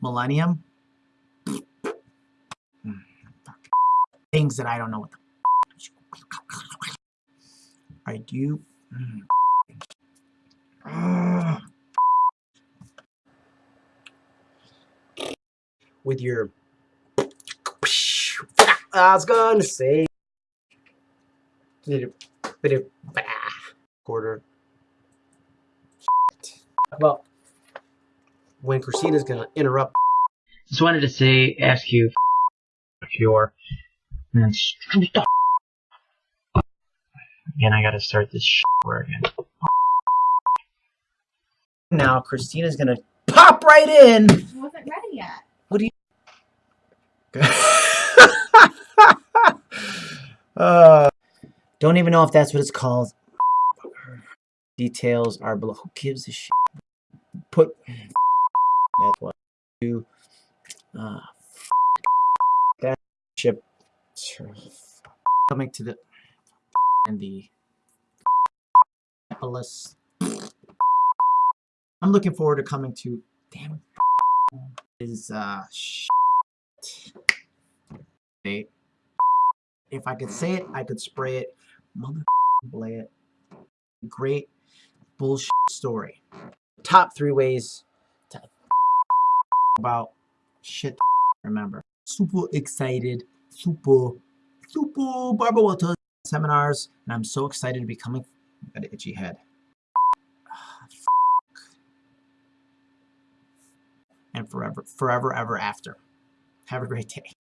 Millennium. Hmm, Things that I don't know what the. I do. Hmm. With your. I was gonna say. Quarter. Well, when Christina's gonna interrupt. Just wanted to say, ask you if you're. And Again, I gotta start this shit over again. Now Christina's gonna pop right in. It wasn't ready yet. uh, don't even know if that's what it's called. Details are below. Who gives a shit? Put. That's what. Do. Uh, that ship. Coming to the. And the. Minneapolis. I'm looking forward to coming to. Damn is uh. Shit. If I could say it, I could spray it. Mother blay it. Great bullshit story. Top three ways about shit remember. Super excited. Super, super Barbara Walters seminars. And I'm so excited to be coming. Got an itchy head. And forever, forever, ever after. Have a great day.